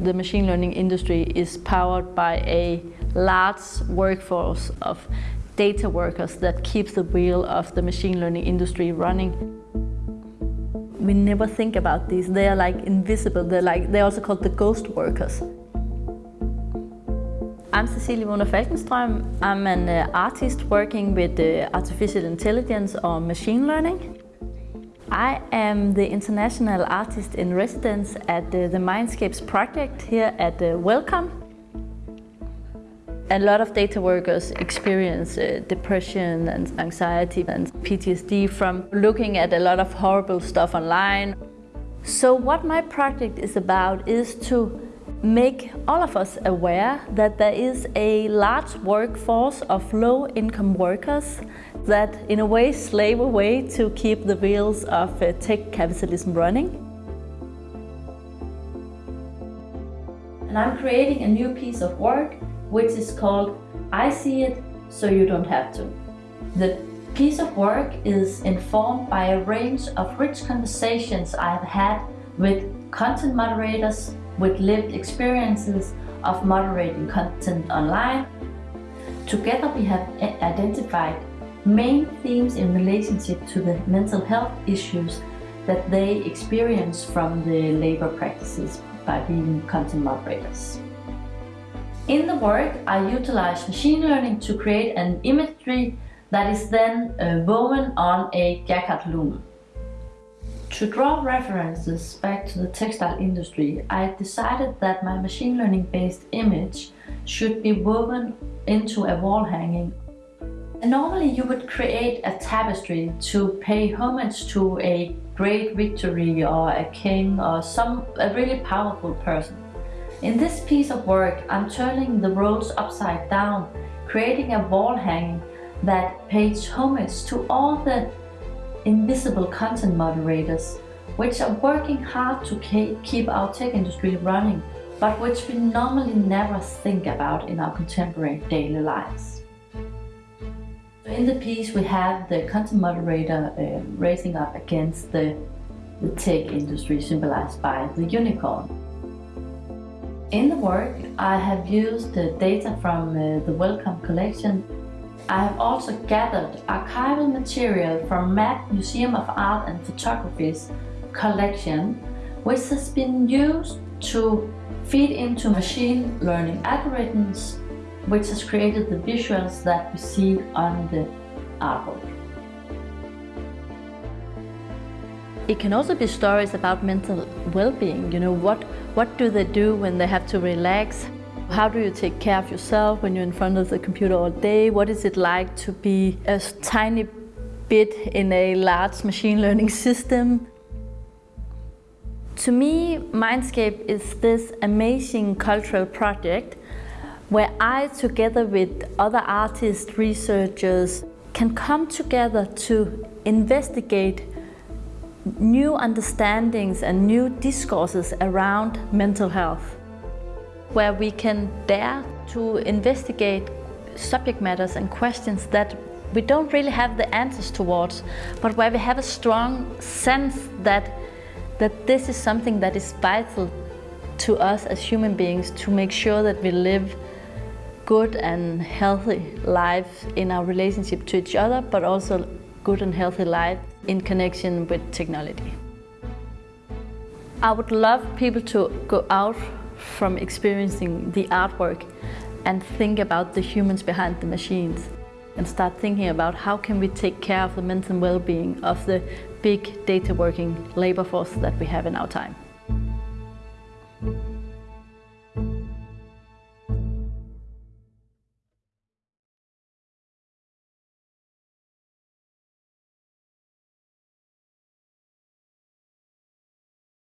The machine learning industry is powered by a large workforce of data workers that keeps the wheel of the machine learning industry running. We never think about these. They are like invisible. They're like they're also called the ghost workers. I'm Cecilie Waagner Falkenstrøm. I'm an uh, artist working with uh, artificial intelligence or machine learning. I am the international artist in residence at uh, the Mindscapes project here at uh, Wellcome. A lot of data workers experience uh, depression and anxiety and PTSD from looking at a lot of horrible stuff online. So what my project is about is to make all of us aware that there is a large workforce of low-income workers that in a way slave away to keep the wheels of uh, tech capitalism running. And I'm creating a new piece of work which is called I See It So You Don't Have To. The piece of work is informed by a range of rich conversations I've had with content moderators, with lived experiences of moderating content online. Together we have identified main themes in relationship to the mental health issues that they experience from the labor practices by being content moderators. In the work, I utilize machine learning to create an imagery that is then uh, woven on a Jacquard loom. To draw references back to the textile industry, I decided that my machine learning based image should be woven into a wall hanging. Normally you would create a tapestry to pay homage to a great victory or a king or some a really powerful person. In this piece of work, I'm turning the roles upside down, creating a wall hanging that pays homage to all the invisible content moderators, which are working hard to keep our tech industry running, but which we normally never think about in our contemporary daily lives. In the piece we have the content moderator uh, raising up against the, the tech industry symbolized by the unicorn. In the work I have used the data from uh, the Wellcome collection I have also gathered archival material from MAP Museum of Art and Photography's collection, which has been used to feed into machine learning algorithms, which has created the visuals that we see on the artwork. It can also be stories about mental well-being, you know, what, what do they do when they have to relax? How do you take care of yourself when you're in front of the computer all day? What is it like to be a tiny bit in a large machine learning system? To me, Mindscape is this amazing cultural project where I, together with other artists, researchers, can come together to investigate new understandings and new discourses around mental health where we can dare to investigate subject matters and questions that we don't really have the answers towards, but where we have a strong sense that, that this is something that is vital to us as human beings to make sure that we live good and healthy lives in our relationship to each other, but also good and healthy life in connection with technology. I would love people to go out from experiencing the artwork and think about the humans behind the machines and start thinking about how can we take care of the mental well-being of the big data working labor force that we have in our time.